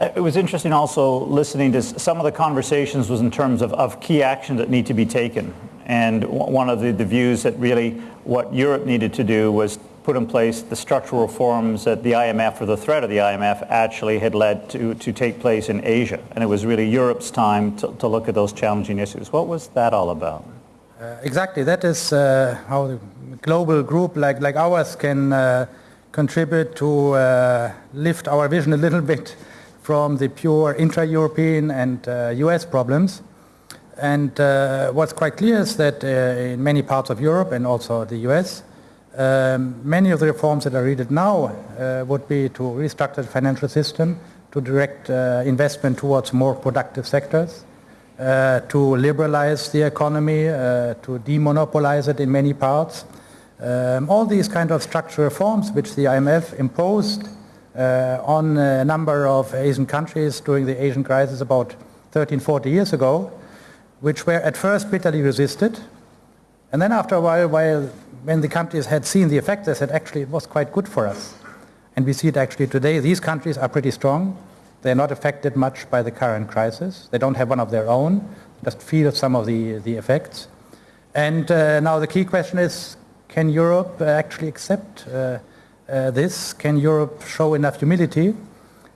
It was interesting also listening to some of the conversations was in terms of, of key actions that need to be taken. And one of the, the views that really what Europe needed to do was put in place the structural reforms that the IMF or the threat of the IMF actually had led to, to take place in Asia. And it was really Europe's time to, to look at those challenging issues. What was that all about? Uh, exactly. That is uh, how the global group like, like ours can uh, contribute to uh, lift our vision a little bit from the pure intra-European and US uh, problems. And uh, what's quite clear is that in many parts of Europe and also the US, um, many of the reforms that are needed now uh, would be to restructure the financial system, to direct uh, investment towards more productive sectors, uh, to liberalize the economy, to demonopolize it in many parts. Um, all these kind of structural reforms which the IMF imposed uh, on a number of Asian countries during the Asian crisis about 13, 40 years ago, which were at first bitterly resisted. And then after a while, while when the countries had seen the effect, they said, actually, it was quite good for us. And we see it actually today. These countries are pretty strong. They're not affected much by the current crisis. They don't have one of their own, just feel some of the, the effects. And uh, now the key question is, can Europe actually accept uh, uh, this? Can Europe show enough humility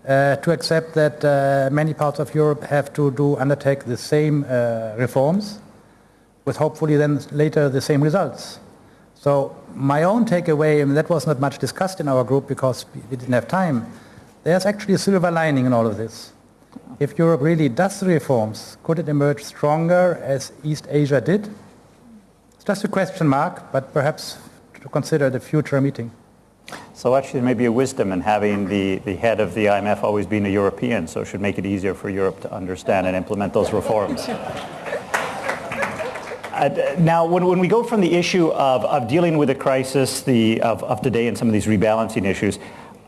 uh, to accept that uh, many parts of Europe have to do undertake the same uh, reforms with hopefully then later the same results? So my own takeaway, and that was not much discussed in our group because we didn't have time, there's actually a silver lining in all of this. If Europe really does reforms, could it emerge stronger as East Asia did? It's just a question mark, but perhaps to consider the future meeting. So actually there may be a wisdom in having the, the head of the IMF always being a European, so it should make it easier for Europe to understand and implement those reforms. Uh, now, when, when we go from the issue of, of dealing with the crisis the, of, of today and some of these rebalancing issues,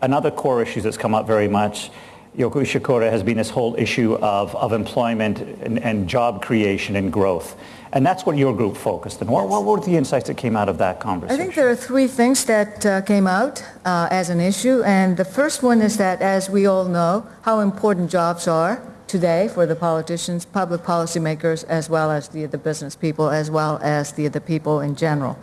another core issue that's come up very much Yoko Ishikura has been this whole issue of, of employment and, and, job creation and growth. And that's what your group focused on. What, what, were the insights that came out of that conversation? I think there are three things that uh, came out uh, as an issue. And the first one is that, as we all know, how important jobs are today for the politicians, public policymakers, as well as the, the business people, as well as the, the people in general.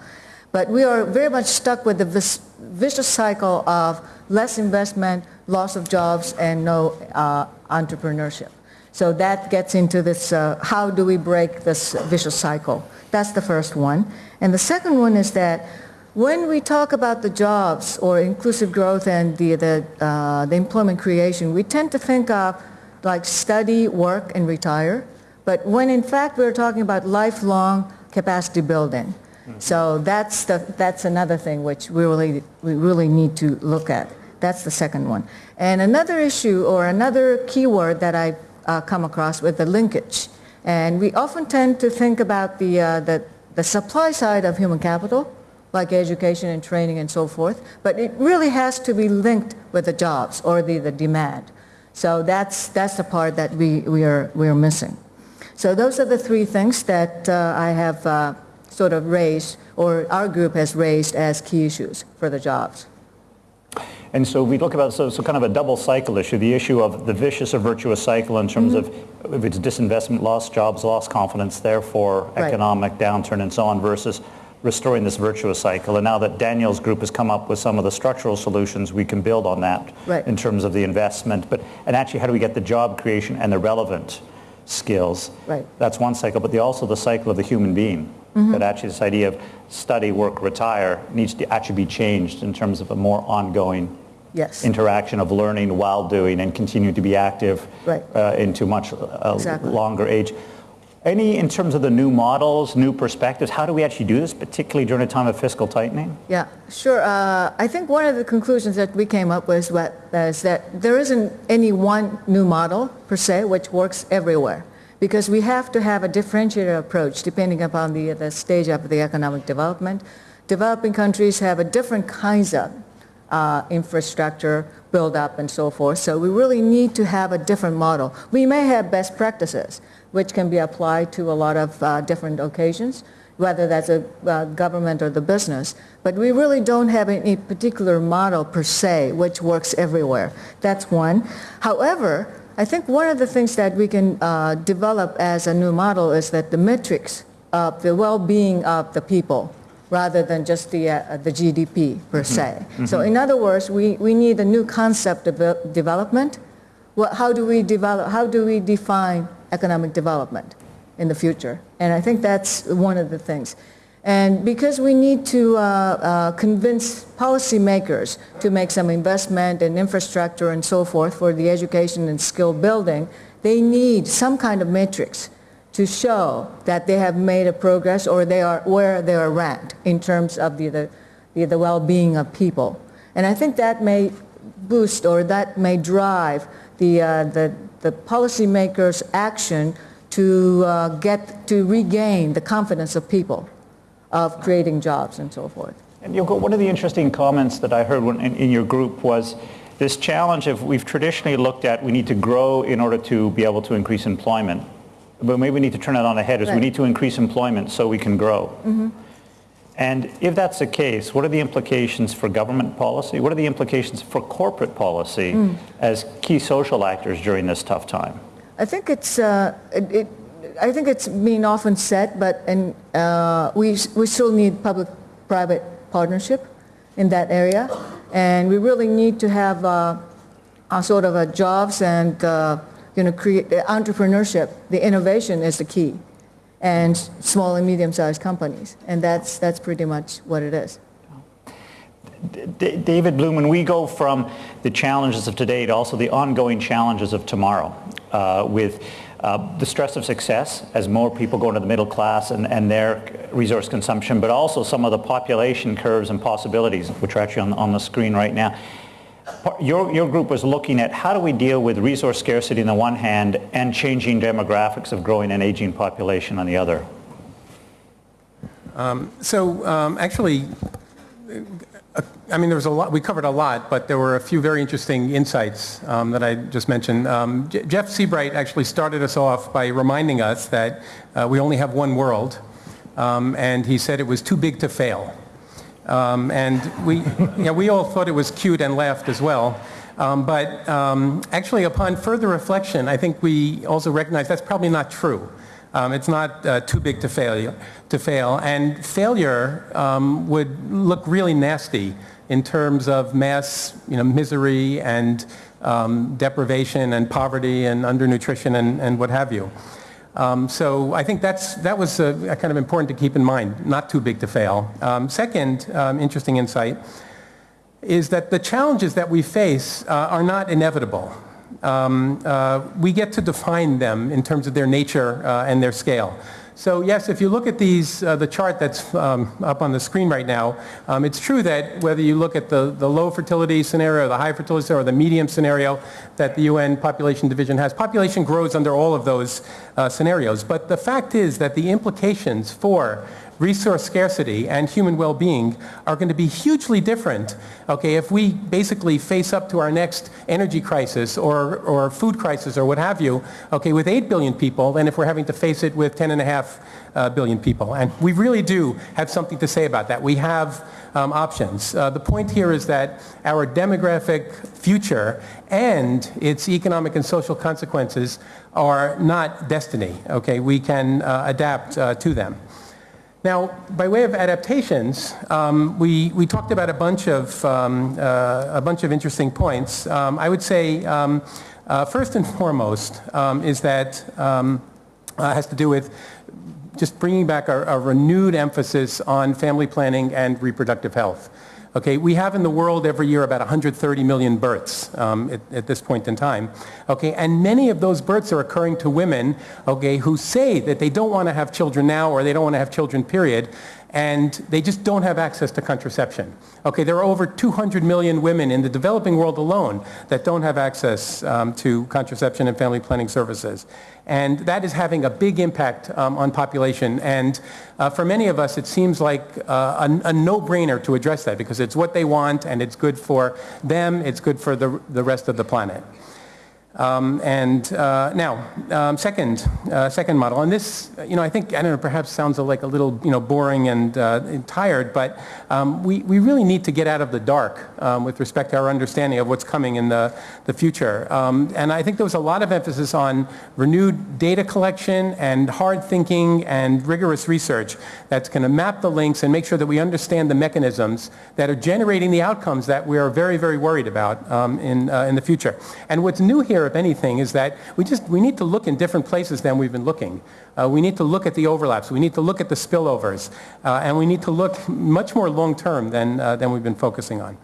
But we are very much stuck with the vicious cycle of less investment, loss of jobs, and no uh, entrepreneurship. So that gets into this, uh, how do we break this vicious cycle? That's the first one. And the second one is that when we talk about the jobs or inclusive growth and the, the, uh, the employment creation, we tend to think of like study, work, and retire. But when in fact we're talking about lifelong capacity building. So that's, the, that's another thing which we really, we really need to look at. That's the second one. And another issue or another keyword that I uh, come across with the linkage. And we often tend to think about the, uh, the, the supply side of human capital, like education and training and so forth, but it really has to be linked with the jobs or the, the demand. So that's, that's the part that we, we, are, we are missing. So those are the three things that uh, I have uh, sort of raised, or our group has raised as key issues for the jobs. And so we look about so, so kind of a double cycle issue, the issue of the vicious or virtuous cycle in terms mm-hmm. of if it's disinvestment, lost jobs, lost confidence, therefore right. economic downturn and so on versus restoring this virtuous cycle. And now that Daniel's group has come up with some of the structural solutions, we can build on that right. in terms of the investment. But and actually, how do we get the job creation and the relevant skills? Right. That's one cycle, but the, also the cycle of the human being. Mm-hmm. That actually this idea of study, work, retire needs to actually be changed in terms of a more ongoing yes. interaction of learning while doing and continue to be active right. uh, into much uh, exactly. longer age. Any, in terms of the new models, new perspectives, how do we actually do this, particularly during a time of fiscal tightening? Yeah, sure. Uh, I think one of the conclusions that we came up with was that there isn't any one new model, per se, which works everywhere. Because we have to have a differentiated approach depending upon the, the stage of the economic development. Developing countries have a different kinds of uh, infrastructure build up and so forth. So we really need to have a different model. We may have best practices, which can be applied to a lot of uh, different occasions, whether that's a uh, government or the business. But we really don't have any particular model per se, which works everywhere. That's one. However, I think one of the things that we can uh, develop as a new model is that the metrics of the well-being of the people rather than just the, uh, the GDP per se. So in other words, we, we need a new concept of development. What, how do we develop, how do we define economic development in the future? And I think that's one of the things. And because we need to uh, uh, convince policymakers to make some investment in infrastructure and so forth for the education and skill building, they need some kind of matrix to show that they have made a progress or they are where they are ranked in terms of the, the, the, the well-being of people. And I think that may boost or that may drive the, uh, the, the policymakers' action to uh, get to regain the confidence of people of creating jobs and so forth. And Yoko, one of the interesting comments that I heard when, in, in your group was this challenge of we've traditionally looked at we need to grow in order to be able to increase employment. But maybe we need to turn it on the head is we need to increase employment so we can grow. And if that's the case, what are the implications for government policy? What are the implications for corporate policy as key social actors during this tough time? I think it's, uh, it, it, I think it's being often said, but and, uh, we, we still need public-private partnership in that area. And we really need to have uh, a sort of a jobs and, uh, you know, create, entrepreneurship, the innovation is the key. And small and medium-sized companies. And that's, that's pretty much what it is. D- David Bloom, when we go from the challenges of today to also the ongoing challenges of tomorrow, uh, with uh, the stress of success as more people go into the middle class and, and their resource consumption, but also some of the population curves and possibilities, which are actually on, on the screen right now. Your, your group was looking at how do we deal with resource scarcity on the one hand and changing demographics of growing and aging population on the other. So um, actually, I mean, there was a lot, we covered a lot, but there were a few very interesting insights um, that I just mentioned. Um, Jeff Seabright actually started us off by reminding us that uh, we only have one world, um, and he said it was too big to fail. Um, and we, know, we all thought it was cute and laughed as well. Um, but um, actually, upon further reflection, I think we also recognize that's probably not true. Um, it's not uh, too big to fail, to fail. And failure um, would look really nasty in terms of mass you know, misery and um, deprivation and poverty and undernutrition and, and what have you. Um, so I think that's, that was uh, kind of important to keep in mind, not too big to fail. Um, second um, interesting insight is that the challenges that we face uh, are not inevitable. Um, uh, we get to define them in terms of their nature uh, and their scale. So yes, if you look at these, uh, the chart that's um, up on the screen right now, um, it's true that whether you look at the, the low fertility scenario, the high fertility scenario, or the medium scenario that the UN Population Division has, population grows under all of those uh, scenarios. But the fact is that the implications for resource scarcity and human well-being are going to be hugely different, okay, if we basically face up to our next energy crisis or, or food crisis or what have you, okay, with 8 billion people than if we're having to face it with 10.5 uh, billion people. And we really do have something to say about that. We have um, options. Uh, the point here is that our demographic future and its economic and social consequences are not destiny, okay? We can uh, adapt uh, to them. Now, by way of adaptations, um, we, we talked about a bunch of, um, uh, a bunch of interesting points. Um, I would say, um, uh, first and foremost, um, is that um, uh, has to do with just bringing back a, a renewed emphasis on family planning and reproductive health. Okay, we have in the world every year about 130 million births um, at, at this point in time. Okay, and many of those births are occurring to women, okay, who say that they don't want to have children now or they don't want to have children, period, and they just don't have access to contraception. Okay, there are over 200 million women in the developing world alone that don't have access um, to contraception and family planning services. And that is having a big impact um, on population. And uh, for many of us, it seems like uh, a, a no-brainer to address that because it's what they want and it's good for them, it's good for the, the rest of the planet. Um, and uh, now, um, second, uh, second model, and this, you know, I think, I don't know, perhaps sounds like a little, you know, boring and, uh, and tired, but um, we, we really need to get out of the dark um, with respect to our understanding of what's coming in the, the future. Um, and I think there was a lot of emphasis on renewed data collection and hard thinking and rigorous research that's going to map the links and make sure that we understand the mechanisms that are generating the outcomes that we are very, very worried about um, in, uh, in the future. And what's new here, if anything, is that we just we need to look in different places than we've been looking. Uh, we need to look at the overlaps. We need to look at the spillovers. Uh, and we need to look much more long-term than, uh, than we've been focusing on.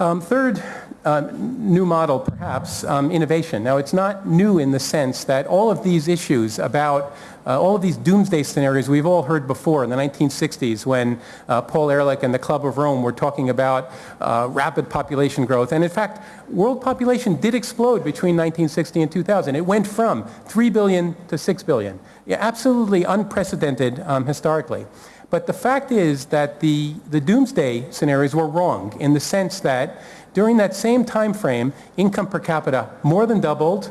Um, third uh, new model, perhaps, um, innovation. Now, it's not new in the sense that all of these issues about uh, all of these doomsday scenarios we've all heard before in the 1960s when uh, Paul Ehrlich and the Club of Rome were talking about uh, rapid population growth. And in fact, world population did explode between 1960 and 2000. It went from 3 billion to 6 billion. Yeah, absolutely unprecedented um, historically. But the fact is that the, the doomsday scenarios were wrong in the sense that during that same time frame, income per capita more than doubled,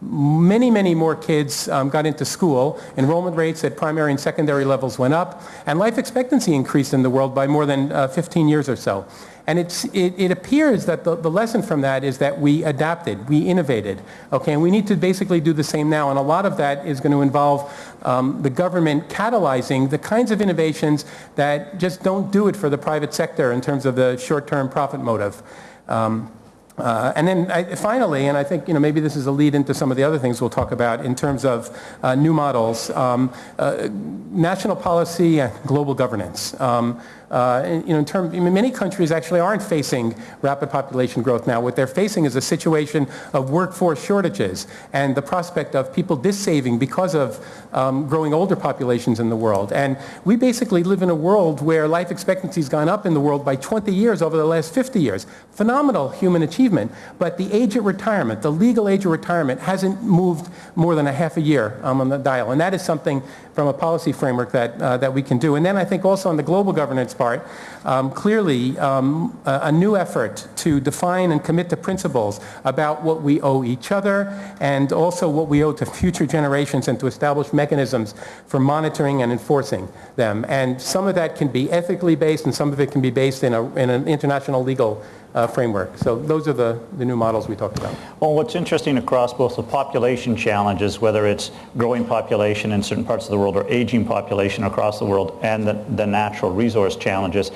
many, many more kids um, got into school. Enrollment rates at primary and secondary levels went up, and life expectancy increased in the world by more than uh, 15 years or so. And it, it, appears that the, the, lesson from that is that we adapted, we innovated, okay, and we need to basically do the same now. And a lot of that is going to involve um, the government catalyzing the kinds of innovations that just don't do it for the private sector in terms of the short-term profit motive. Um, uh, and then I, finally, and I think you know maybe this is a lead into some of the other things we'll talk about in terms of uh, new models, um, uh, national policy and global governance. Um, uh, you know, in term, I mean, many countries actually aren't facing rapid population growth now. What they're facing is a situation of workforce shortages and the prospect of people dissaving because of um, growing older populations in the world. And we basically live in a world where life expectancy has gone up in the world by 20 years over the last 50 years. Phenomenal human achievement, but the age at retirement, the legal age of retirement, hasn't moved more than a half a year um, on the dial. And that is something from a policy framework that, uh, that we can do. And then I think also on the global governance part, um, clearly um, a, a, new effort to define and commit to principles about what we owe each other and also what we owe to future generations and to establish mechanisms for monitoring and enforcing them. And some of that can be ethically based and some of it can be based in, a, in an international legal uh, framework. So those are the, the new models we talked about. Well, what's interesting across both the population challenges, whether it's growing population in certain parts of the world or aging population across the world, and the, the natural resource challenges,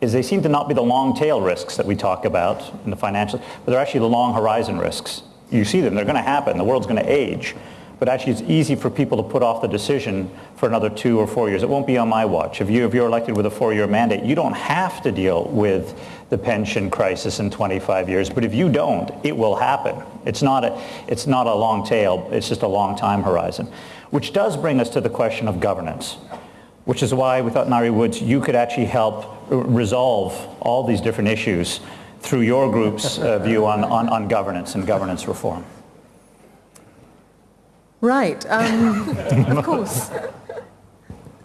is they seem to not be the long tail risks that we talk about in the financial, but they're actually the long horizon risks. You see them, they're going to happen. The world's going to age but actually it's easy for people to put off the decision for another two or four years. It won't be on my watch. If, you, if you're elected with a four-year mandate, you don't have to deal with the pension crisis in 25 years, but if you don't, it will happen. It's not a, it's not a long tail, it's just a long time horizon. Which does bring us to the question of governance, which is why we thought, Ngaire Woods, you could actually help resolve all these different issues through your group's uh, view on, on, on governance and governance reform. Right, um, of course.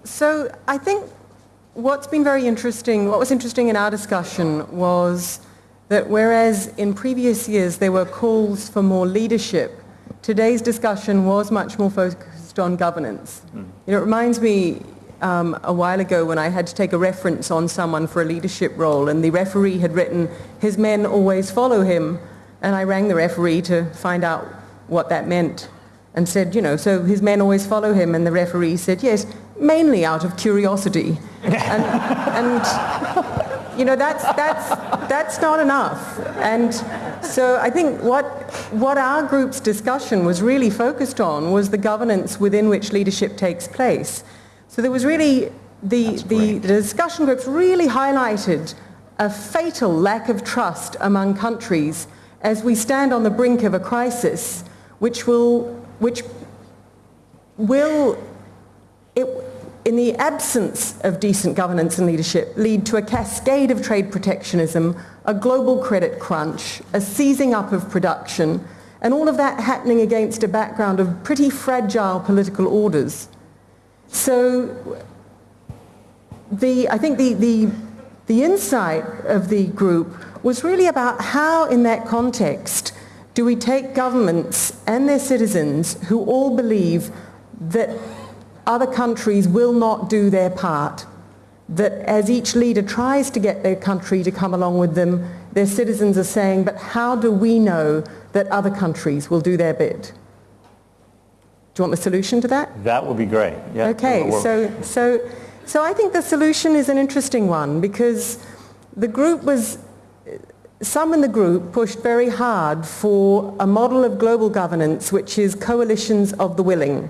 So I think what's been very interesting, what was interesting in our discussion was that whereas in previous years there were calls for more leadership, today's discussion was much more focused on governance. Mm. You know, it reminds me um, a while ago when I had to take a reference on someone for a leadership role and the referee had written, his men always follow him, and I rang the referee to find out what that meant and said, you know, so his men always follow him, and the referee said, yes, mainly out of curiosity. and, and, you know, that's, that's, that's not enough. And so I think what, what our group's discussion was really focused on was the governance within which leadership takes place. So there was really, the, the, the discussion groups really highlighted a fatal lack of trust among countries as we stand on the brink of a crisis which will which will, it, in the absence of decent governance and leadership, lead to a cascade of trade protectionism, a global credit crunch, a seizing up of production, and all of that happening against a background of pretty fragile political orders. So the, I think the, the, the insight of the group was really about how in that context do we take governments and their citizens who all believe that other countries will not do their part, that as each leader tries to get their country to come along with them, their citizens are saying, but how do we know that other countries will do their bit? Do you want the solution to that? That would be great. Yeah. Okay, so, so, so I think the solution is an interesting one because the group was, some in the group pushed very hard for a model of global governance which is coalitions of the willing.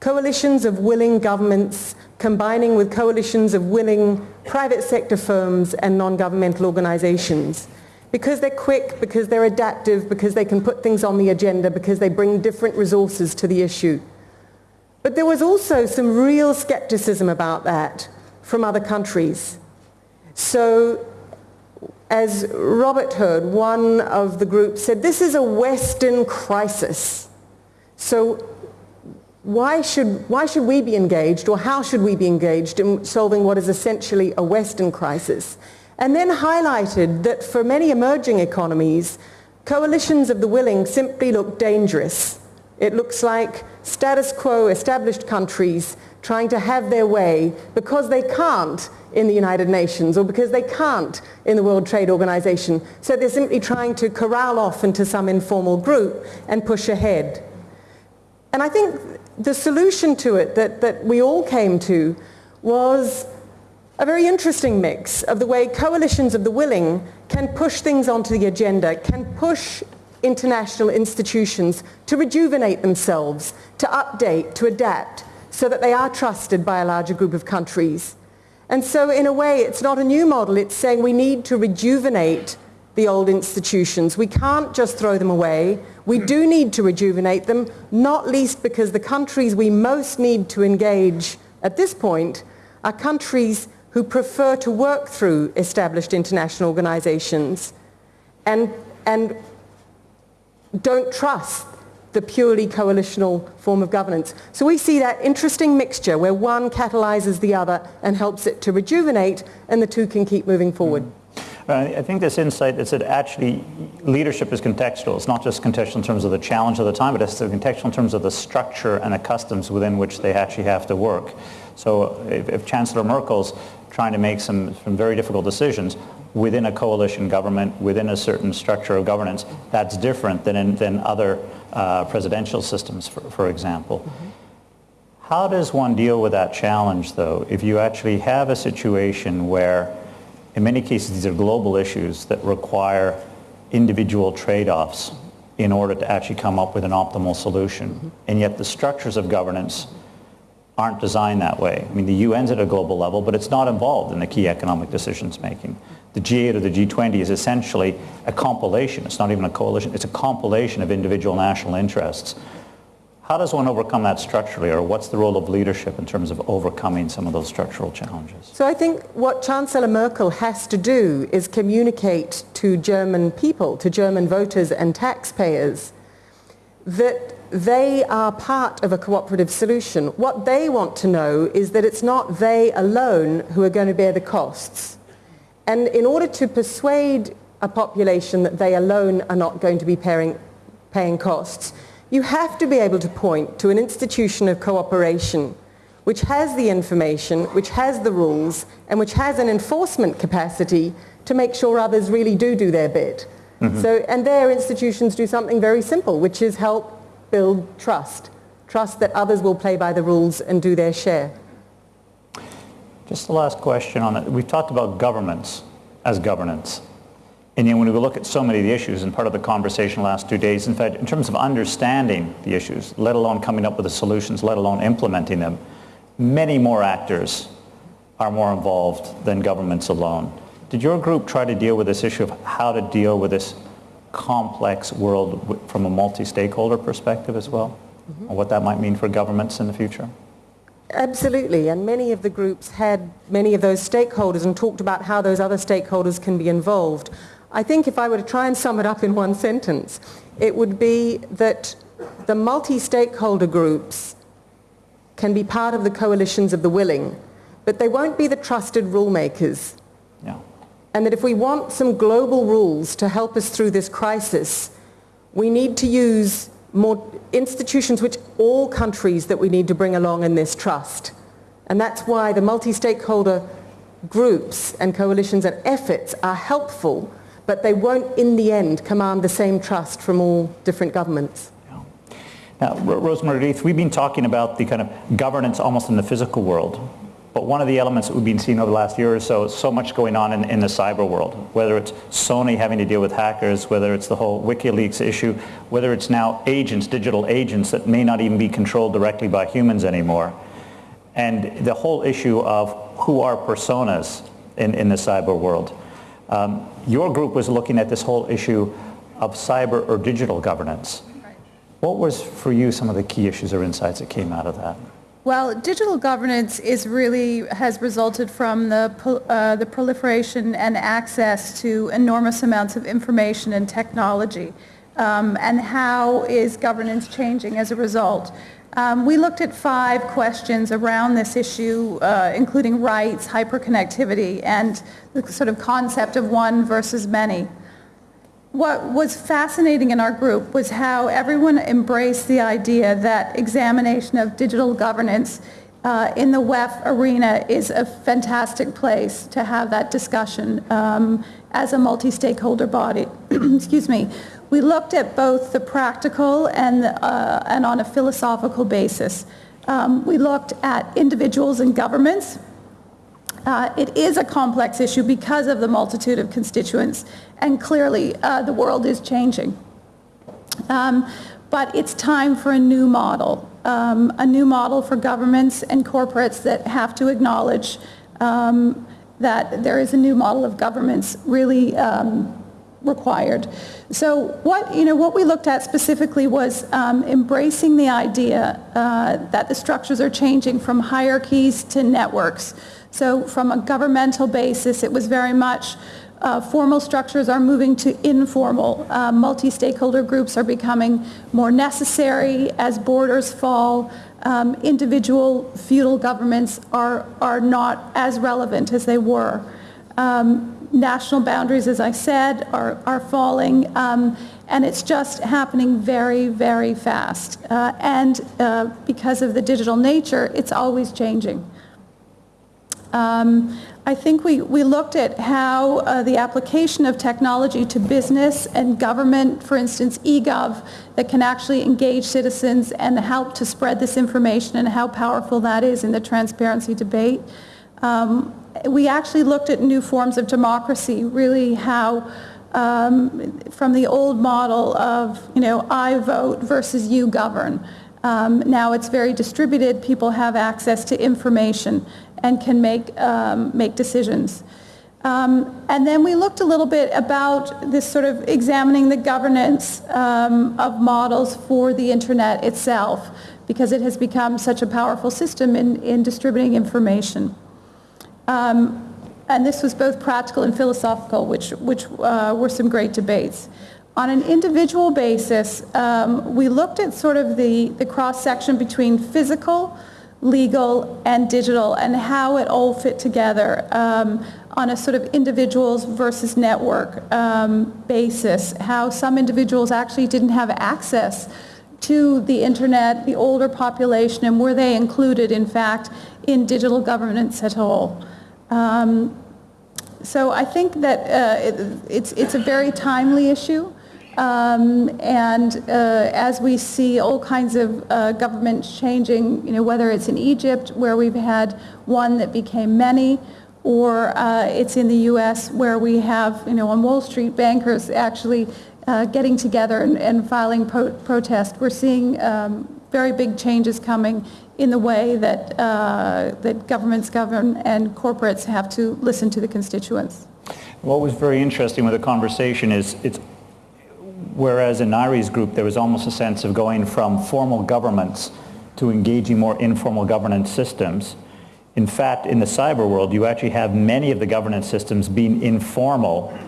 Coalitions of willing governments combining with coalitions of willing private sector firms and non-governmental organizations. Because they're quick, because they're adaptive, because they can put things on the agenda, because they bring different resources to the issue. But there was also some real skepticism about that from other countries. So as Robert heard, one of the groups said, this is a Western crisis. So why should, why should we be engaged or how should we be engaged in solving what is essentially a Western crisis? And then highlighted that for many emerging economies, coalitions of the willing simply look dangerous. It looks like status quo established countries trying to have their way because they can't in the United Nations or because they can't in the World Trade Organization. So they're simply trying to corral off into some informal group and push ahead. And I think the solution to it that, that we all came to was a very interesting mix of the way coalitions of the willing can push things onto the agenda, can push international institutions to rejuvenate themselves, to update, to adapt, so that they are trusted by a larger group of countries. And so in a way, it's not a new model. It's saying we need to rejuvenate the old institutions. We can't just throw them away. We hmm. do need to rejuvenate them, not least because the countries we most need to engage at this point are countries who prefer to work through established international organizations and, and don't trust the purely coalitional form of governance. So we see that interesting mixture where one catalyzes the other and helps it to rejuvenate and the two can keep moving forward. Mm. I think this insight is that actually leadership is contextual. It's not just contextual in terms of the challenge of the time, but it's contextual in terms of the structure and the customs within which they actually have to work. So if, if Chancellor Merkel's trying to make some, some very difficult decisions within a coalition government, within a certain structure of governance, that's different than in than other uh, presidential systems, for, for example. Mm-hmm. How does one deal with that challenge, though, if you actually have a situation where in many cases, these are global issues that require individual trade-offs in order to actually come up with an optimal solution. Mm-hmm. And yet the structures of governance aren't designed that way. I mean, the UN's at a global level, but it's not involved in the key economic decisions making. The G8 or the G20 is essentially a compilation. It's not even a coalition. It's a compilation of individual national interests. How does one overcome that structurally, or what's the role of leadership in terms of overcoming some of those structural challenges? So I think what Chancellor Merkel has to do is communicate to German people, to German voters and taxpayers, that they are part of a cooperative solution. What they want to know is that it's not they alone who are going to bear the costs. And in order to persuade a population that they alone are not going to be paying, paying costs, you have to be able to point to an institution of cooperation which has the information, which has the rules, and which has an enforcement capacity to make sure others really do do their bit. Mm-hmm. So, and their institutions do something very simple, which is help build trust. Trust that others will play by the rules and do their share. Just the last question on it. We've talked about governments as governance. And yet when we look at so many of the issues, and part of the conversation the last two days, in fact, in terms of understanding the issues, let alone coming up with the solutions, let alone implementing them, many more actors are more involved than governments alone. Did your group try to deal with this issue of how to deal with this complex world from a multi-stakeholder perspective as well? Mm-hmm. what that might mean for governments in the future? Absolutely, and many of the groups had many of those stakeholders and talked about how those other stakeholders can be involved. I think if I were to try and sum it up in one sentence, it would be that the multi-stakeholder groups can be part of the coalitions of the willing, but they won't be the trusted rule makers. Yeah. And that if we want some global rules to help us through this crisis, We need to use more institutions which all countries that we need to bring along in this trust. And that's why the multi-stakeholder groups and coalitions and efforts are helpful, but they won't in the end command the same trust from all different governments. Now, Ro- Rosemary Leith, we've been talking about the kind of governance almost in the physical world. But one of the elements that we've been seeing over the last year or so is so much going on in, in the cyber world, whether it's Sony having to deal with hackers, whether it's the whole WikiLeaks issue, whether it's now agents, digital agents that may not even be controlled directly by humans anymore. And the whole issue of who are personas in, in the cyber world. Um, your group was looking at this whole issue of cyber or digital governance. What was for you some of the key issues or insights that came out of that? Well, digital governance is really, has resulted from the, uh, the proliferation and access to enormous amounts of information and technology. Um, and how is governance changing as a result? Um, we looked at five questions around this issue, uh, including rights, hyperconnectivity, and the sort of concept of one versus many. What was fascinating in our group was how everyone embraced the idea that examination of digital governance uh, in the WEF arena is a fantastic place to have that discussion um, as a multi-stakeholder body. Excuse me. We looked at both the practical and, uh, and on a philosophical basis. Um, we looked at individuals and governments, uh, it is a complex issue because of the multitude of constituents, and clearly uh, the world is changing. Um, but it's time for a new model, um, a new model for governments and corporates that have to acknowledge um, that there is a new model of governments really um, required. So what, you know, what we looked at specifically was um, embracing the idea uh, that the structures are changing from hierarchies to networks. So from a governmental basis, it was very much uh, formal structures are moving to informal. Uh, multi-stakeholder groups are becoming more necessary as borders fall. Um, individual feudal governments are, are not as relevant as they were. Um, national boundaries, as I said, are, are falling, um, and it's just happening very, very fast. Uh, and uh, because of the digital nature, it's always changing. Um, I think we, we looked at how uh, the application of technology to business and government, for instance, eGov, that can actually engage citizens and help to spread this information and how powerful that is in the transparency debate. Um, we actually looked at new forms of democracy, really how um, from the old model of, you know, I vote versus you govern. Um, now it's very distributed. People have access to information and can make, um, make decisions. Um, and then we looked a little bit about this sort of examining the governance um, of models for the internet itself because it has become such a powerful system in, in distributing information. Um, and this was both practical and philosophical, which, which uh, were some great debates. On an individual basis, um, we looked at sort of the, the cross-section between physical, legal, and digital, and how it all fit together um, on a sort of individuals versus network um, basis, how some individuals actually didn't have access to the internet, the older population, and were they included, in fact, in digital governance at all. Um, so I think that uh, it, it's, it's a very timely issue. Um, and uh, as we see all kinds of uh, governments changing, you know, whether it's in Egypt where we've had one that became many, or uh, it's in the U.S. where we have, you know, on Wall Street bankers actually uh, getting together and, and filing pro- protest. We're seeing um, very big changes coming in the way that, uh, that governments govern and corporates have to listen to the constituents. What was very interesting with the conversation is it's whereas in Ngaire's group there was almost a sense of going from formal governments to engaging more informal governance systems. In fact, in the cyber world, you actually have many of the governance systems being informal,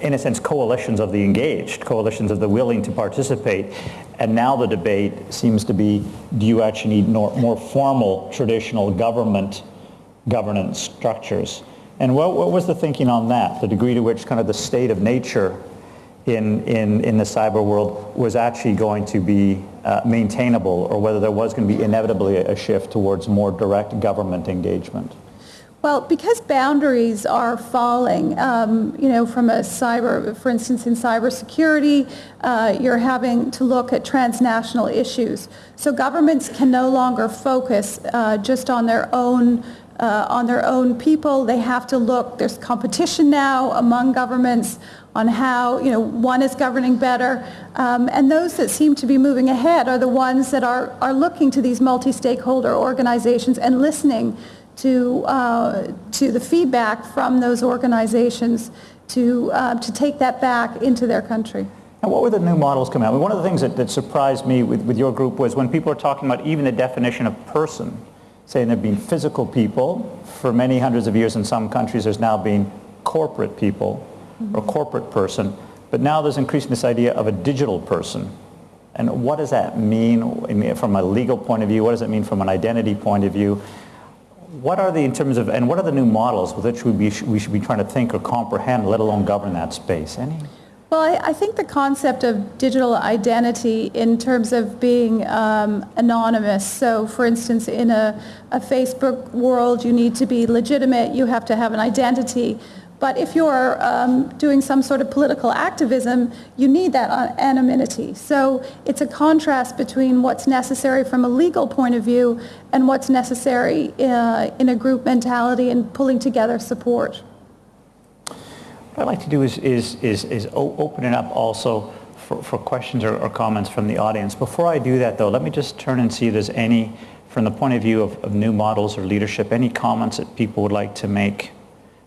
in a sense, coalitions of the engaged, coalitions of the willing to participate. And now the debate seems to be, do you actually need more, more formal, traditional government governance structures? And what, what was the thinking on that, the degree to which kind of the state of nature in, in, in the cyber world was actually going to be uh, maintainable or whether there was going to be inevitably a shift towards more direct government engagement. Well, because boundaries are falling, um, you know, from a cyber, for instance, in cybersecurity, uh, you're having to look at transnational issues. So governments can no longer focus uh, just on their own uh, on their own people. They have to look, there's competition now among governments on how, you know, one is governing better. Um, and those that seem to be moving ahead are the ones that are, are looking to these multi-stakeholder organizations and listening to, uh, to the feedback from those organizations to, uh, to take that back into their country. And what were the new models coming out? I mean, one of the things that, that surprised me with, with your group was when people are talking about even the definition of person, saying there have been physical people for many hundreds of years in some countries there's now been corporate people or corporate person but now there's increasing this idea of a digital person. And what does that mean from a legal point of view? What does it mean from an identity point of view? What are the in terms of and what are the new models with which we, be, we should be trying to think or comprehend let alone govern that space? Any? Well, I, I, think the concept of digital identity in terms of being um, anonymous, so for instance, in a, a Facebook world, you need to be legitimate, you have to have an identity. But if you're um, doing some sort of political activism, you need that anonymity. So it's a contrast between what's necessary from a legal point of view and what's necessary uh, in a group mentality and pulling together support. What I'd like to do is, is, is, is open it up also for, for questions or, or, comments from the audience. Before I do that though, let me just turn and see if there's any, from the point of view of, of new models or leadership, any comments that people would like to make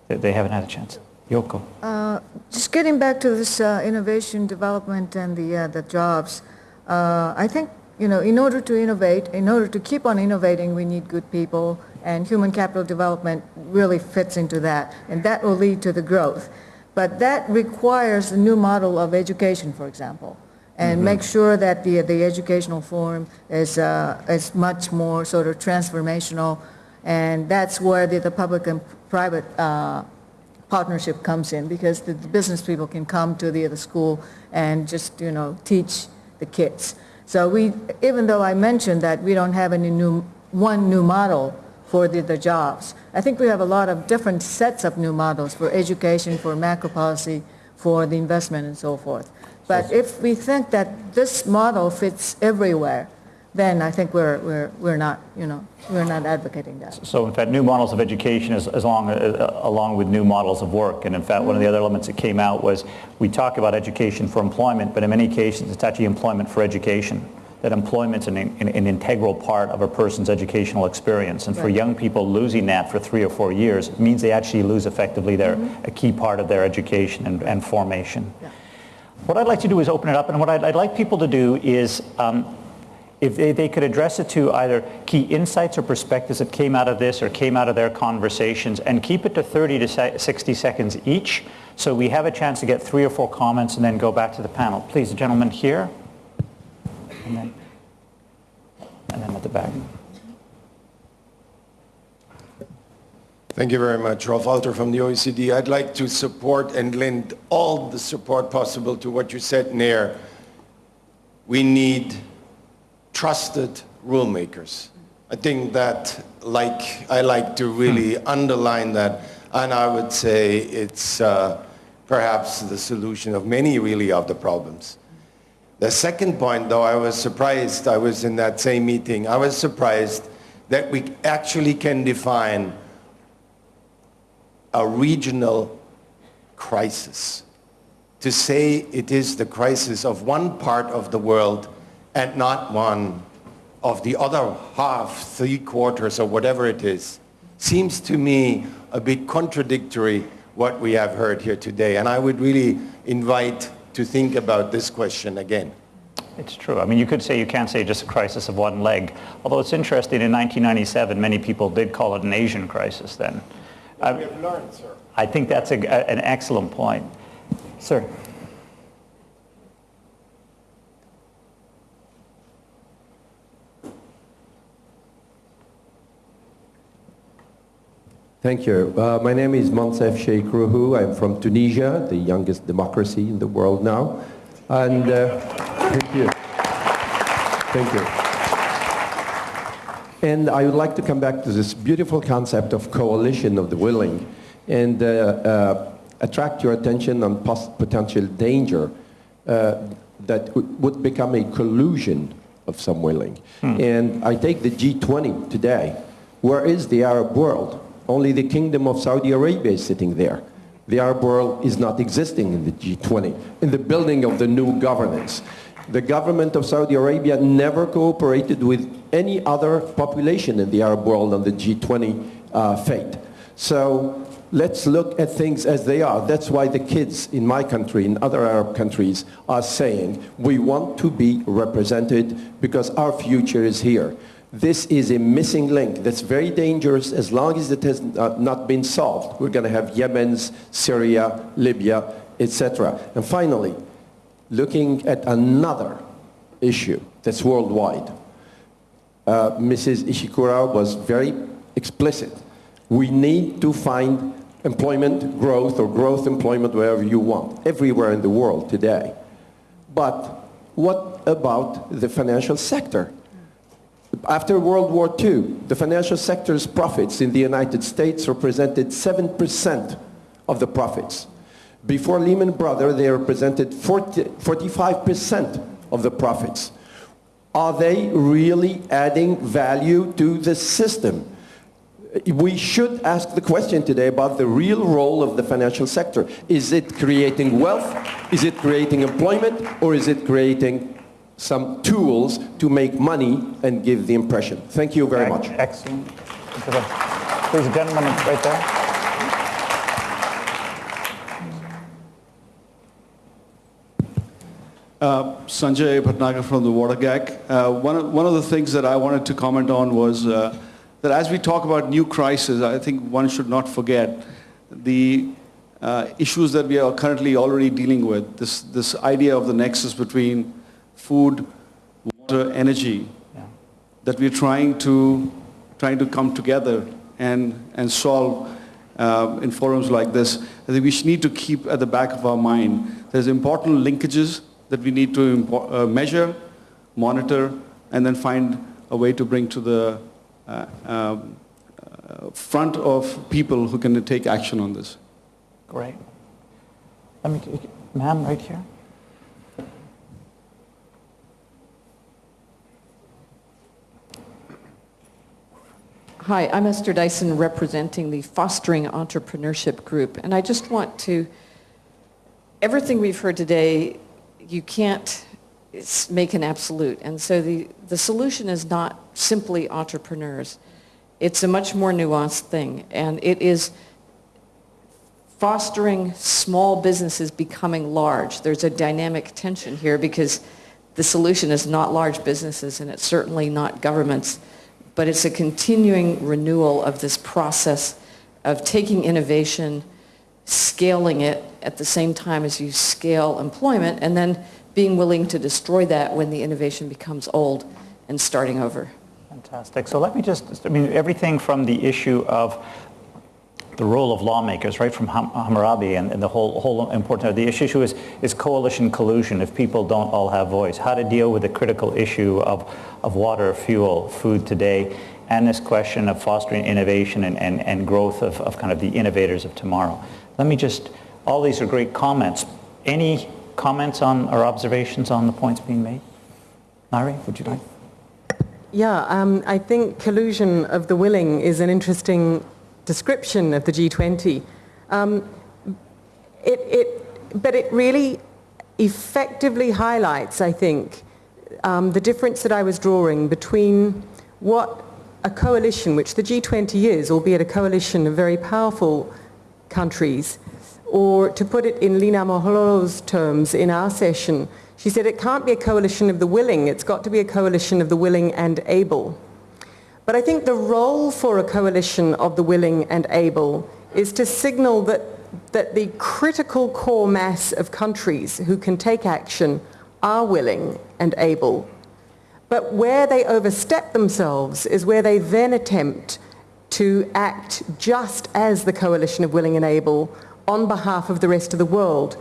they haven't had a chance. Yoko. Uh, just getting back to this uh, innovation development and the, uh, the jobs, uh, I think, you know, in order to innovate, in order to keep on innovating, we need good people and human capital development really fits into that and that will lead to the growth. But that requires a new model of education, for example, and mm-hmm. make sure that the, the educational form is, uh, is much more sort of transformational. And that's where the, the public and private uh, partnership comes in because the, the, business people can come to the, the school and just, you know, teach the kids. So we, even though I mentioned that we don't have any new, one new model, for the, the jobs. I think we have a lot of different sets of new models for education, for macro policy, for the investment and so forth. But if we think that this model fits everywhere, then I think we're, we're, we're not, you know, we're not advocating that. So in fact, new models of education is as long, uh, along with new models of work. And in fact, one of the other elements that came out was we talk about education for employment, but in many cases, it's actually employment for education that employment's an, an, an, integral part of a person's educational experience. And right. for young people, losing that for three or four years means they actually lose effectively their, mm-hmm. a key part of their education and, and formation. Yeah. What I'd like to do is open it up, and what I'd, I'd like people to do is um, if they, they, could address it to either key insights or perspectives that came out of this or came out of their conversations and keep it to 30 to 60 seconds each so we have a chance to get three or four comments and then go back to the panel. Please, the gentleman here and then, and then at the back. Thank you very much. Rolf Alter from the OECD. I'd like to support and lend all the support possible to what you said, Ngaire. We need trusted rulemakers. I think that like, I like to really hmm. underline that and I would say it's uh, perhaps the solution of many really of the problems. The second point, though, I was surprised, I was in that same meeting, I was surprised that we actually can define a regional crisis. To say it is the crisis of one part of the world and not one of the other half, three quarters, or whatever it is, seems to me a bit contradictory what we have heard here today. And I would really invite to think about this question again. It's true. I mean, you could say you can't say just a crisis of one leg. Although it's interesting, in 1997, many people did call it an Asian crisis then. Well, we have learned, sir. I think that's a, an excellent point. Sir. Thank you. Uh, my name is Moncef Cheikhrouhou. I'm from Tunisia, the youngest democracy in the world now. And uh, thank you. Thank you. And I would like to come back to this beautiful concept of coalition of the willing and uh, uh, attract your attention on potential danger uh, that would become a collusion of some willing. And I take the G20 today. Where is the Arab world? Only the Kingdom of Saudi Arabia is sitting there. The Arab world is not existing in the G20, in the building of the new governance. The government of Saudi Arabia never cooperated with any other population in the Arab world on the G20 uh, fate. So let's look at things as they are. That's why the kids in my country, in other Arab countries, are saying we want to be represented because our future is here. This is a missing link that's very dangerous as long as it has uh, not been solved. We're going to have Yemen's, Syria, Libya, etc. And finally, looking at another issue that's worldwide. Uh, Mrs. Ishikura was very explicit. We need to find employment growth or growth employment wherever you want, everywhere in the world today. But what about the financial sector? After World War II, the financial sector's profits in the United States represented 7% of the profits. Before Lehman Brothers, they represented 40, 45% of the profits. Are they really adding value to the system? We should ask the question today about the real role of the financial sector. Is it creating wealth? Is it creating employment? Or is it creating some tools to make money and give the impression? Thank you very much. Excellent. Please, gentleman right there. Uh, Sanjay Bhatnagar from the Water GAC. Uh, one, of, one of the things that I wanted to comment on was uh, that as we talk about new crises, I think one should not forget the uh, issues that we are currently already dealing with. This, this idea of the nexus between food, water, energy, Yeah. that we're trying to, trying to come together and, and solve uh, in forums like this. I think we need to keep at the back of our mind. There's important linkages that we need to uh, measure, monitor, and then find a way to bring to the uh, um, uh, front of people who can take action on this. Great. Let me, ma'am, right here. Hi, I'm Esther Dyson representing the Fostering Entrepreneurship Group. And I just want to, everything we've heard today, you can't make an absolute. And so the, the solution is not simply entrepreneurs. It's a much more nuanced thing. And it is fostering small businesses becoming large. There's a dynamic tension here because the solution is not large businesses and it's certainly not governments, but it's a continuing renewal of this process of taking innovation, scaling it at the same time as you scale employment, and then being willing to destroy that when the innovation becomes old and starting over. Fantastic. So let me just, I mean, everything from the issue of the role of lawmakers, right from Ham- Hammurabi and, and the whole, whole important, the issue is, is coalition collusion if people don't all have voice. How to deal with the critical issue of, of water, fuel, food today, and this question of fostering innovation and, and, and growth of, of kind of the innovators of tomorrow. Let me just, all these are great comments. Any comments on or observations on the points being made? Larry, would you like? Yeah, um, I think collusion of the willing is an interesting description of the G20. Um, it, it, but it really effectively highlights, I think, um, the difference that I was drawing between what a coalition, which the G20 is, albeit a coalition of very powerful countries, or to put it in Linah Mohohlo's terms in our session, she said it can't be a coalition of the willing, it's got to be a coalition of the willing and able. But I think the role for a coalition of the willing and able is to signal that, that the critical core mass of countries who can take action are willing and able. But where they overstep themselves is where they then attempt to act just as the coalition of willing and able on behalf of the rest of the world.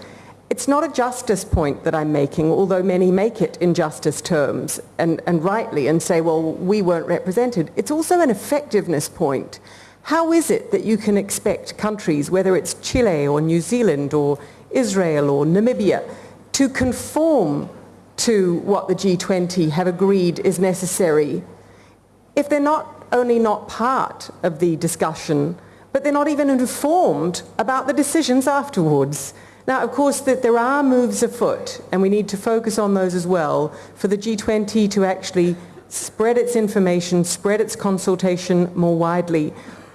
It's not a justice point that I'm making, although many make it in justice terms, and, and rightly, and say, well, we weren't represented. It's also an effectiveness point. How is it that you can expect countries, whether it's Chile or New Zealand or Israel or Namibia, to conform to what the G20 have agreed is necessary if they're not only not part of the discussion, but they're not even informed about the decisions afterwards. Now, of course, that there are moves afoot, and we need to focus on those as well, for the G20 to actually spread its information, spread its consultation more widely.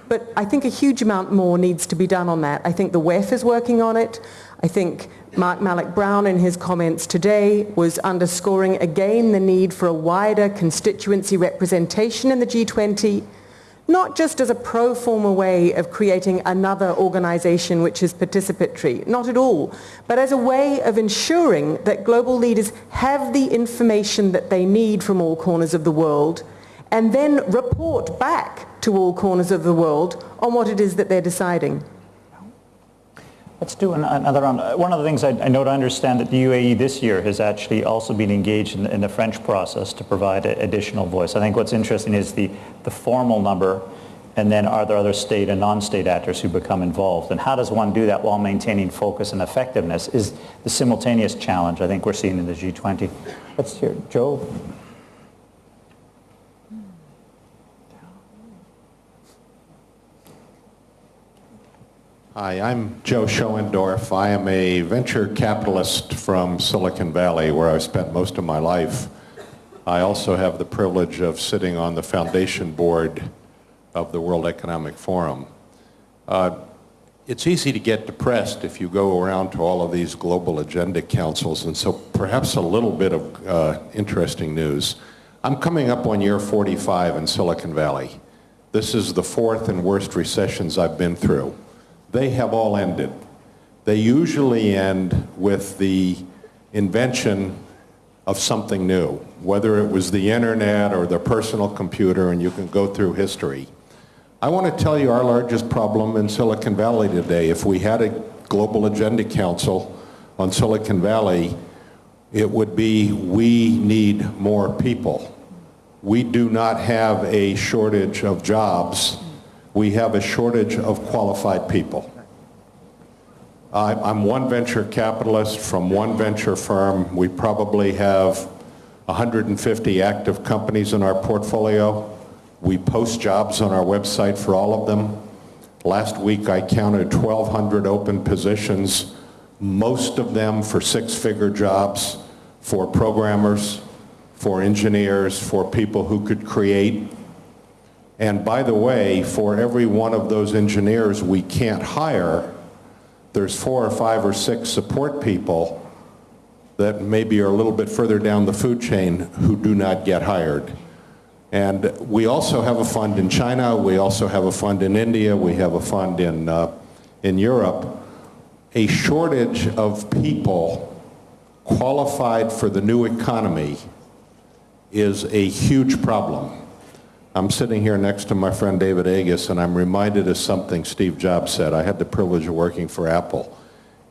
But I think a huge amount more needs to be done on that. I think the WEF is working on it. I think Mark Malloch Brown in his comments today was underscoring again the need for a wider constituency representation in the G20, not just as a pro forma way of creating another organization which is participatory, not at all, but as a way of ensuring that global leaders have the information that they need from all corners of the world and then report back to all corners of the world on what it is that they're deciding. Let's do an- another round. Uh, One of the things I I know to understand that the UAE this year has actually also been engaged in in the French process to provide a- additional voice. I think what's interesting is the, the formal number, and then are there other state and non-state actors who become involved? And how does one do that while maintaining focus and effectiveness is the simultaneous challenge I think we're seeing in the G20. Let's hear, Joe. Hi, I'm Joe Schoendorf. I am a venture capitalist from Silicon Valley, where I've spent most of my life. I also have the privilege of sitting on the foundation board of the World Economic Forum. Uh, it's easy to get depressed if you go around to all of these global agenda councils, and so perhaps a little bit of uh, interesting news. I'm coming up on year 45 in Silicon Valley. This is the fourth and worst recessions I've been through. They have all ended. They usually end with the invention of something new, whether it was the internet or the personal computer, and you can go through history. I want to tell you our largest problem in Silicon Valley today. If we had a global agenda council on Silicon Valley, it would be we need more people. We do not have a shortage of jobs. We have a shortage of qualified people. I'm one venture capitalist from one venture firm. We probably have 150 active companies in our portfolio. We post jobs on our website for all of them. Last week I counted 1,200 open positions, most of them for six-figure jobs, for programmers, for engineers, for people who could create. And by the way, for every one of those engineers we can't hire, there's four or five or six support people that maybe are a little bit further down the food chain who do not get hired. And we also have a fund in China, we also have a fund in India, we have a fund in, uh, in Europe. A shortage of people qualified for the new economy is a huge problem. I'm sitting here next to my friend David Agus, and I'm reminded of something Steve Jobs said. I had the privilege of working for Apple.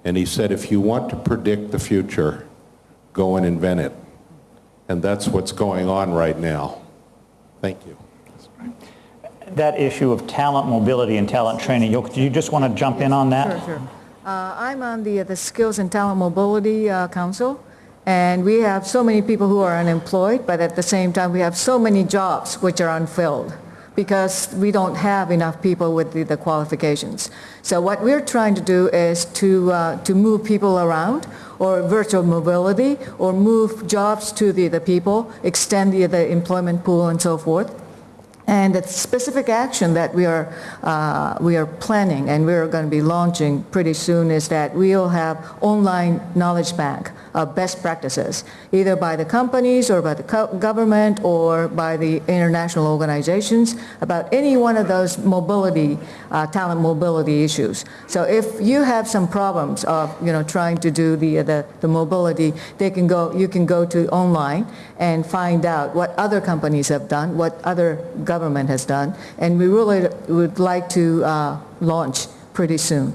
And he said, if you want to predict the future, go and invent it. And that's what's going on right now. Thank you. That issue of talent mobility and talent training, do you just want to jump in on that? Sure, sure. Uh, I'm on the, the Skills and Talent Mobility uh, Council, and we have so many people who are unemployed, but at the same time, we have so many jobs which are unfilled because we don't have enough people with the, the qualifications. So what we're trying to do is to, uh, to move people around or virtual mobility or move jobs to the, the people, extend the, the employment pool and so forth. And the specific action that we are, uh, we are planning and we're going to be launching pretty soon is that we'll have online knowledge bank of best practices, either by the companies or by the co- government or by the international organizations about any one of those mobility, uh, talent mobility issues. So if you have some problems of, you know, trying to do the, the, the mobility, they can go, you can go to online and find out what other companies have done, what other government has done, and we really would like to uh, launch pretty soon.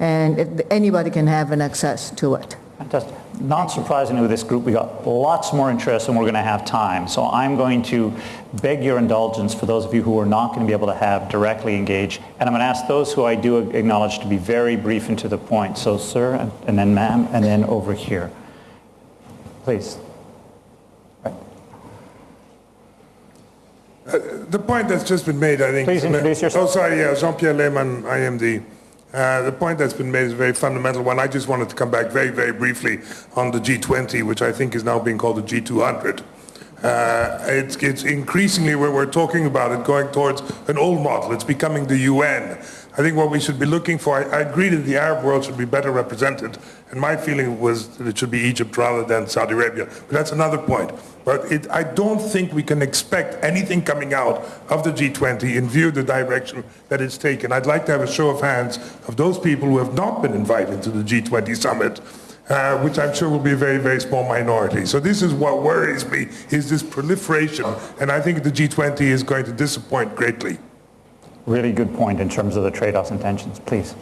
And it- anybody can have an access to it. Fantastic. Not surprisingly with this group, we got lots more interest and we're going to have time. So I'm going to beg your indulgence for those of you who are not going to be able to have directly engage. And I'm going to ask those who I do acknowledge to be very brief and to the point. So sir, and- and then ma'am, and then over here. Please. The point that's just been made, I think... Please introduce yourself. Oh, sorry, yeah, Jean-Pierre Lehmann, IMD. Uh, The point that's been made is a very fundamental one. I just wanted to come back very, very briefly on the G20, which I think is now being called the G200. Uh, It's it's increasingly, where we're talking about it, going towards an old model. It's becoming the UN. I think what we should be looking for, I I agree that the Arab world should be better represented, and my feeling was that it should be Egypt rather than Saudi Arabia. But that's another point. But it, I don't think we can expect anything coming out of the G20 in view of the direction that it's taken. I'd like to have a show of hands of those people who have not been invited to the G20 summit, uh, which I'm sure will be a very, very small minority. So this is what worries me, is this proliferation, and I think the G20 is going to disappoint greatly. Really good point in terms of the trade-offs and tensions. Please.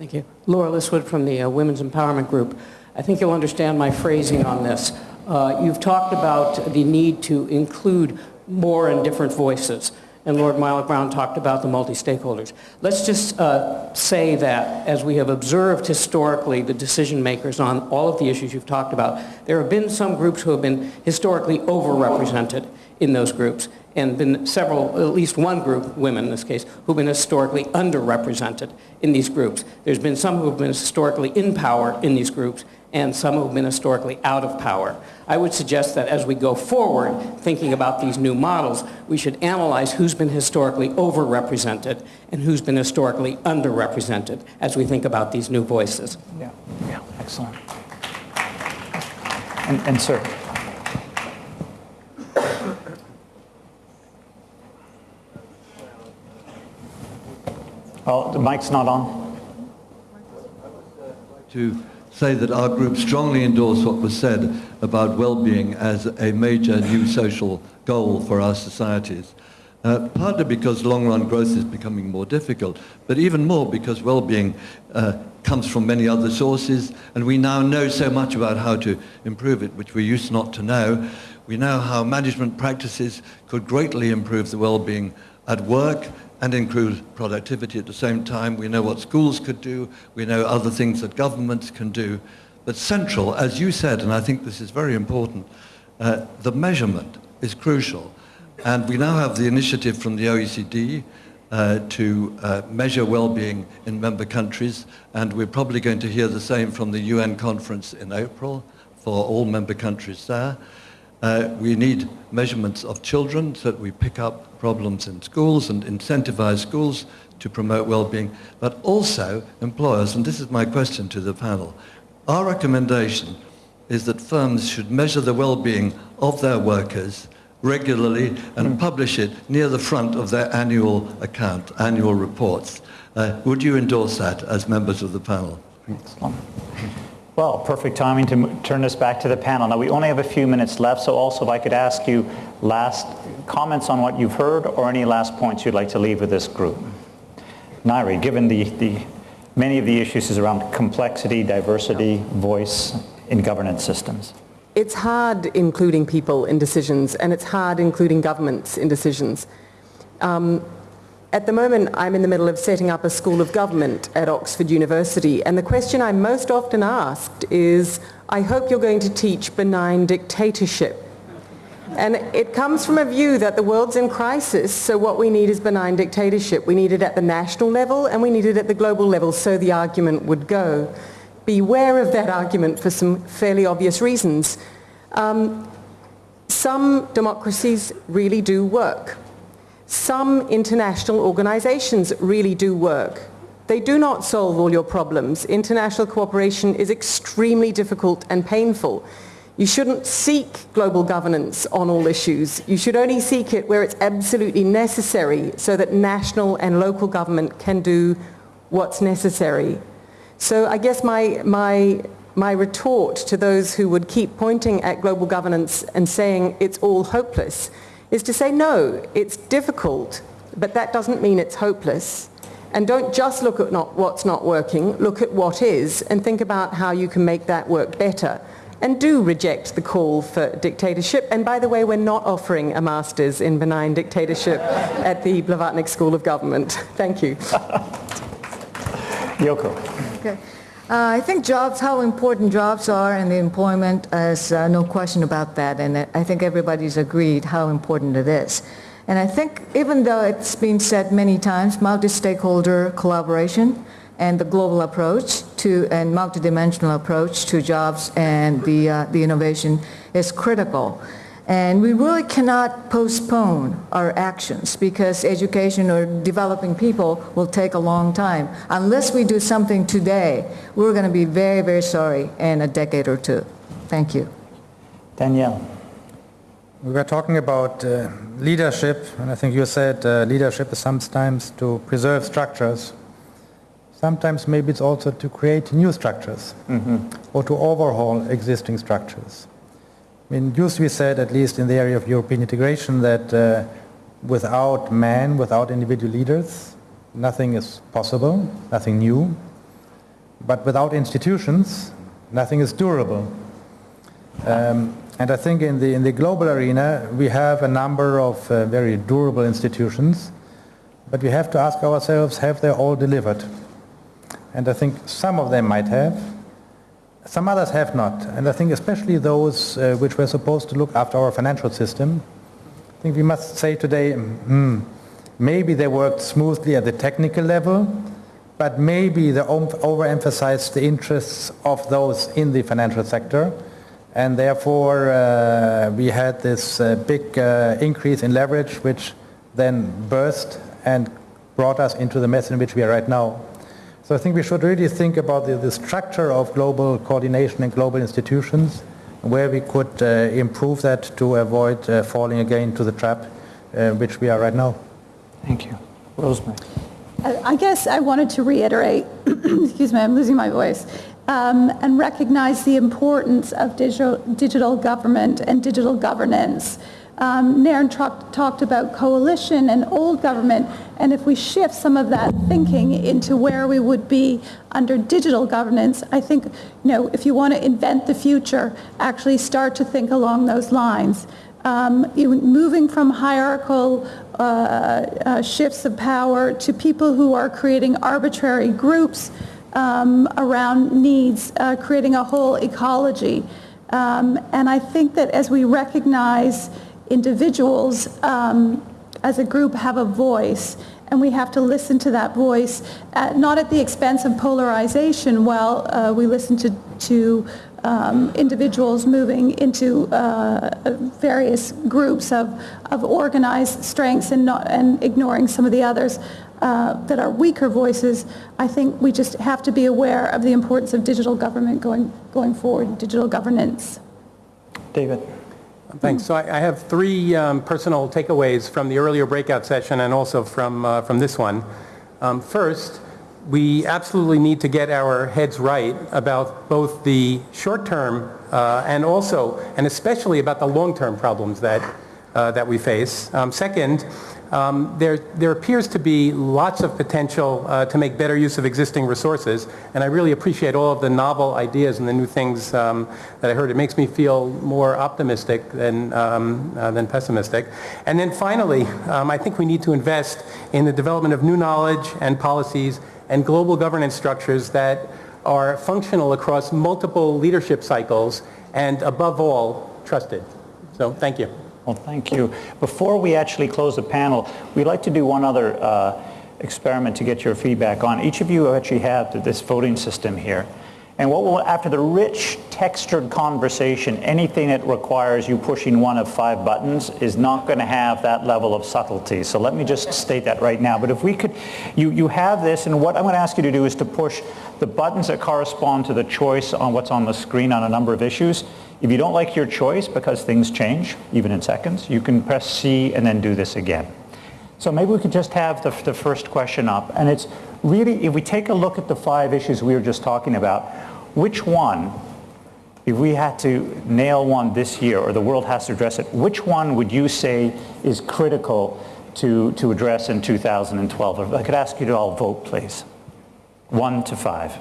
Thank you. Laura Liswood from the uh, Women's Empowerment Group. I think you'll understand my phrasing on this. Uh, You've talked about the need to include more and different voices, and Lord Malloch Brown talked about the multi-stakeholders. Let's just uh, say that as we have observed historically the decision makers on all of the issues you've talked about, there have been some groups who have been historically overrepresented in those groups, and been several, at least one group, women in this case, who've been historically underrepresented in these groups. There's been some who have been historically in power in these groups, and some who have been historically out of power. I would suggest that as we go forward, thinking about these new models, we should analyze who's been historically overrepresented and who's been historically underrepresented as we think about these new voices. Yeah, yeah, excellent. And, and sir. Oh, the mic's not on? to say that our group strongly endorsed what was said about well-being as a major new social goal for our societies. Uh, partly because long-run growth is becoming more difficult, but even more because well-being uh, comes from many other sources, and we now know so much about how to improve it, which we used not to know. We know how management practices could greatly improve the well-being at work and improve productivity at the same time. We know what schools could do. We know other things that governments can do. But central, as you said, and I think this is very important, uh, the measurement is crucial. And we now have the initiative from the OECD uh, to uh, measure well-being in member countries, and we're probably going to hear the same from the UN conference in April for all member countries there. Uh, we need measurements of children so that we pick up problems in schools and incentivize schools to promote well-being, but also employers, and this is my question to the panel. Our recommendation is that firms should measure the well-being of their workers regularly and publish it near the front of their annual account, annual reports. Uh, would you endorse that as members of the panel? Excellent. Well, perfect timing to turn this back to the panel. Now, we only have a few minutes left, so also if I could ask you last comments on what you've heard or any last points you'd like to leave with this group. Ngaire, given the, the, many of the issues is around complexity, diversity, voice in governance systems. It's hard including people in decisions, and it's hard including governments in decisions. Um, at the moment, I'm in the middle of setting up a school of government at Oxford University, and the question I'm most often asked is, I hope you're going to teach benign dictatorship. And it comes from a view that the world's in crisis, so what we need is benign dictatorship. We need it at the national level and we need it at the global level, so the argument would go. Beware of that argument for some fairly obvious reasons. Um, some democracies really do work. Some international organizations really do work. They do not solve all your problems. International cooperation is extremely difficult and painful. You shouldn't seek global governance on all issues. You should only seek it where it's absolutely necessary so that national and local government can do what's necessary. So I guess my, my, my retort to those who would keep pointing at global governance and saying it's all hopeless is to say, no, it's difficult, but that doesn't mean it's hopeless. And don't just look at not what's not working, look at what is and think about how you can make that work better. And do reject the call for dictatorship. And by the way, we're not offering a master's in benign dictatorship at the Blavatnik School of Government. Thank you. Yoko. Okay. Uh, I think jobs, how important jobs are and the employment, is uh, no question about that. And I think everybody's agreed how important it is. And I think even though it's been said many times, multi-stakeholder collaboration and the global approach to and multidimensional approach to jobs and the, uh, the innovation is critical. And we really cannot postpone our actions because education or developing people will take a long time. Unless we do something today, we're going to be very, very sorry in a decade or two. Thank you. Danielle. We were talking about uh, leadership, and I think you said uh, leadership is sometimes to preserve structures. Sometimes maybe it's also to create new structures mm-hmm. or to overhaul existing structures. I mean, used to be said, at least in the area of European integration, that uh, without man, without individual leaders, nothing is possible, nothing new. But without institutions, nothing is durable. Um, and I think in the, in the global arena, we have a number of uh, very durable institutions, but we have to ask ourselves, have they all delivered? And I think some of them might have, some others have not, and I think especially those uh, which were supposed to look after our financial system. I think we must say today, hmm, maybe they worked smoothly at the technical level, but maybe they overemphasized the interests of those in the financial sector, and therefore uh, we had this uh, big uh, increase in leverage, which then burst and brought us into the mess in which we are right now. So I think we should really think about the, the structure of global coordination and global institutions, where we could uh, improve that to avoid uh, falling again to the trap uh, which we are right now. Thank you. Rosemary. I guess I wanted to reiterate, excuse me, I'm losing my voice, um, and recognize the importance of digital, digital government and digital governance. Um, Ngaire talked about coalition and old government, and if we shift some of that thinking into where we would be under digital governance, I think, you know, if you want to invent the future, actually start to think along those lines. Um, moving from hierarchical uh, uh, shifts of power to people who are creating arbitrary groups um, around needs, uh, creating a whole ecology. Um, and I think that as we recognize individuals um, as a group have a voice and we have to listen to that voice, at, not at the expense of polarization while uh, we listen to, to um, individuals moving into uh, various groups of, of organized strengths and, not, and ignoring some of the others uh, that are weaker voices. I think we just have to be aware of the importance of digital government going, going forward, digital governance. David. Thanks. So I, I have three um, personal takeaways from the earlier breakout session and also from, uh, from this one. Um, first, we absolutely need to get our heads right about both the short-term uh, and also, and especially about the long-term problems that, uh, that we face. Um, second, um, there, there appears to be lots of potential uh, to make better use of existing resources, and I really appreciate all of the novel ideas and the new things um, that I heard. It makes me feel more optimistic than, um, uh, than pessimistic. And then finally, um, I think we need to invest in the development of new knowledge and policies and global governance structures that are functional across multiple leadership cycles and above all, trusted. So thank you. Well, thank you. Before we actually close the panel, we'd like to do one other uh, experiment to get your feedback on. Each of you actually have this voting system here. And what will, after the rich textured conversation, anything that requires you pushing one of five buttons is not going to have that level of subtlety. So let me just state that right now. But if we could, you, you have this, and what I'm going to ask you to do is to push the buttons that correspond to the choice on what's on the screen on a number of issues. If you don't like your choice because things change, even in seconds, you can press C and then do this again. So maybe we could just have the, the first question up. And it's really, if we take a look at the five issues we were just talking about, which one if we had to nail one this year, or the world has to address it, which one would you say is critical to, to address in 2012? If I could ask you to all vote, please. One to five.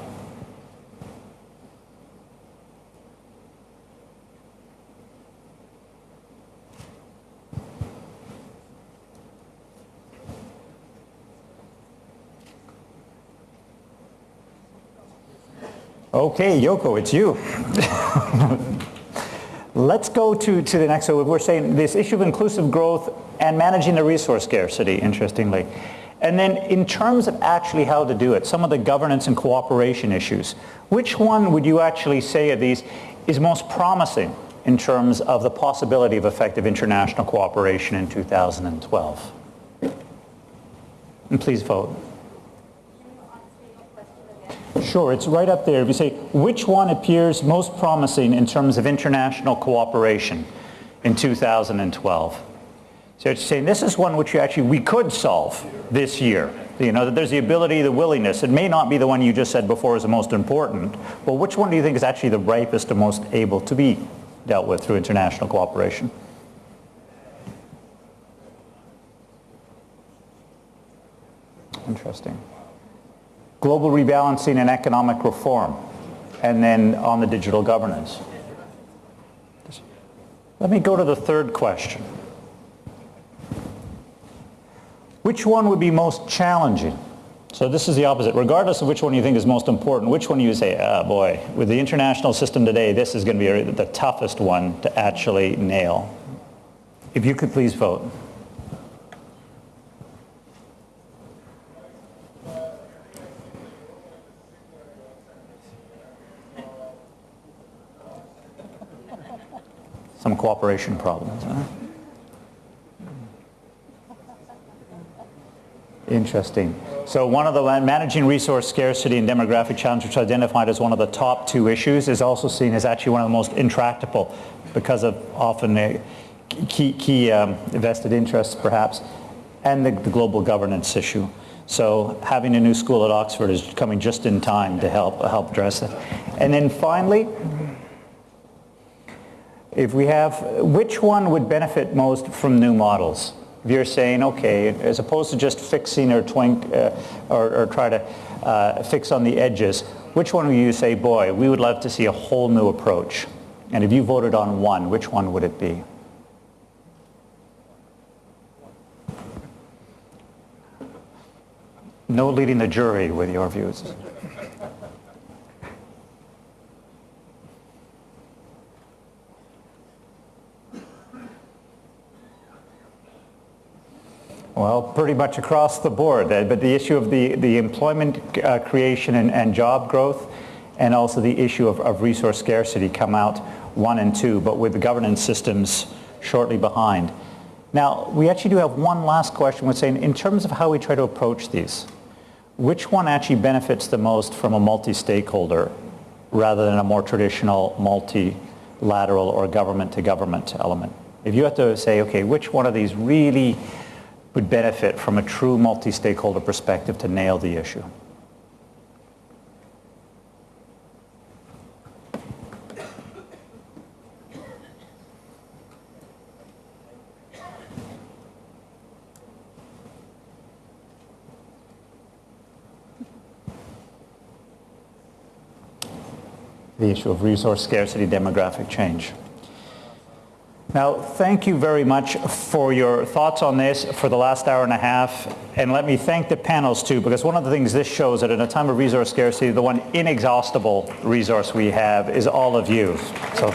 Okay, Yoko, it's you. Let's go to, to the next. So we're saying this issue of inclusive growth and managing the resource scarcity, interestingly. And then in terms of actually how to do it, some of the governance and cooperation issues, which one would you actually say of these is most promising in terms of the possibility of effective international cooperation in 2012? And please vote. Sure, it's right up there. If you say, which one appears most promising in terms of international cooperation in 2012? So it's saying this is one which you actually we could solve this year. You know, that there's the ability, the willingness. It may not be the one you just said before is the most important, but which one do you think is actually the ripest and most able to be dealt with through international cooperation? Interesting global rebalancing and economic reform, and then on the digital governance. Let me go to the third question. Which one would be most challenging? So this is the opposite. Regardless of which one you think is most important, which one you say, ah, boy, with the international system today, this is going to be the toughest one to actually nail. If you could please vote. Some cooperation problems. Huh? Interesting. So one of the managing resource scarcity and demographic challenge, which identified as one of the top two issues, is also seen as actually one of the most intractable because of often uh, key, key um, vested interests perhaps, and the, the global governance issue. So having a new school at Oxford is coming just in time to help, help address it. And then finally, if we have, which one would benefit most from new models? If you're saying, okay, as opposed to just fixing or twink uh, or, or, try to uh, fix on the edges, which one would you say, boy, we would love to see a whole new approach? And if you voted on one, which one would it be? No leading the jury with your views. Well, pretty much across the board, uh, but the issue of the, the employment uh, creation and, and, job growth and also the issue of, of, resource scarcity come out one and two, but with the governance systems shortly behind. Now, we actually do have one last question. We're saying, in terms of how we try to approach these, which one actually benefits the most from a multi-stakeholder rather than a more traditional multilateral or government-to-government element? If you have to say, okay, which one of these really would benefit from a true multi-stakeholder perspective to nail the issue. the issue of resource scarcity, demographic change. Now, thank you very much for your thoughts on this for the last hour and a half. And let me thank the panels too, because one of the things this shows that in a time of resource scarcity, the one inexhaustible resource we have is all of you. So